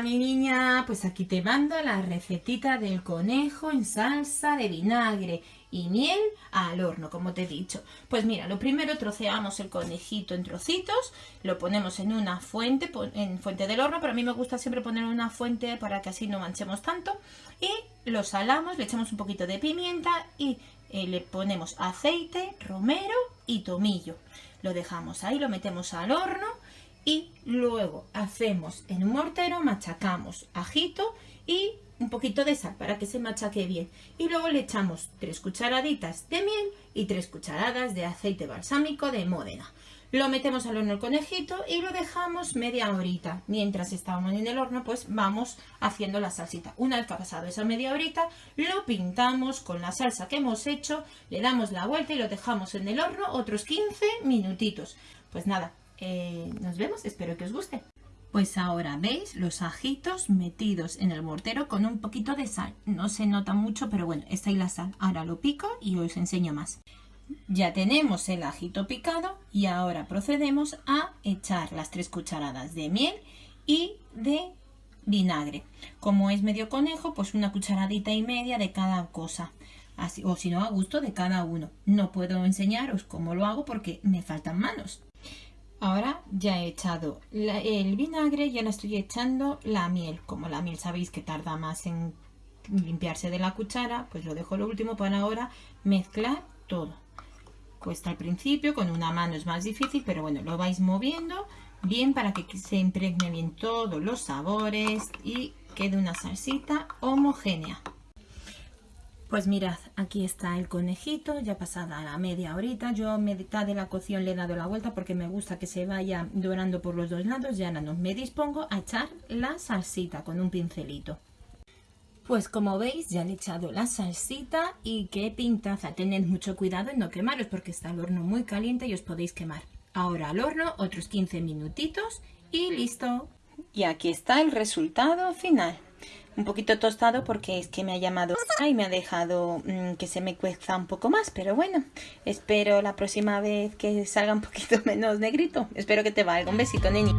Mi niña, pues aquí te mando la recetita del conejo en salsa de vinagre y miel al horno, como te he dicho. Pues mira, lo primero troceamos el conejito en trocitos, lo ponemos en una fuente, en fuente del horno, pero a mí me gusta siempre poner una fuente para que así no manchemos tanto. Y lo salamos, le echamos un poquito de pimienta y eh, le ponemos aceite, romero y tomillo. Lo dejamos ahí, lo metemos al horno y luego hacemos en un mortero, machacamos ajito y un poquito de sal para que se machaque bien y luego le echamos tres cucharaditas de miel y tres cucharadas de aceite balsámico de Módena. Lo metemos al horno el conejito y lo dejamos media horita. Mientras estábamos en el horno, pues vamos haciendo la salsita. Una vez ha pasado esa media horita, lo pintamos con la salsa que hemos hecho, le damos la vuelta y lo dejamos en el horno otros 15 minutitos. Pues nada, eh, nos vemos, espero que os guste. Pues ahora veis los ajitos metidos en el mortero con un poquito de sal. No se nota mucho, pero bueno, está ahí la sal. Ahora lo pico y os enseño más. Ya tenemos el ajito picado y ahora procedemos a echar las tres cucharadas de miel y de vinagre. Como es medio conejo, pues una cucharadita y media de cada cosa. Así, o si no, a gusto de cada uno. No puedo enseñaros cómo lo hago porque me faltan manos. Ahora ya he echado el vinagre y ahora estoy echando la miel. Como la miel sabéis que tarda más en limpiarse de la cuchara, pues lo dejo lo último para ahora mezclar todo. Cuesta al principio, con una mano es más difícil, pero bueno, lo vais moviendo bien para que se impregne bien todos los sabores y quede una salsita homogénea. Pues mirad, aquí está el conejito, ya pasada la media horita. Yo a mitad de la cocción le he dado la vuelta porque me gusta que se vaya dorando por los dos lados. Ya no me dispongo a echar la salsita con un pincelito. Pues como veis ya le he echado la salsita y qué pintaza. Tened mucho cuidado en no quemaros porque está el horno muy caliente y os podéis quemar. Ahora al horno otros 15 minutitos y listo. Y aquí está el resultado final un poquito tostado porque es que me ha llamado y me ha dejado mm, que se me cueza un poco más, pero bueno, espero la próxima vez que salga un poquito menos negrito. Espero que te valga. Un besito, neni.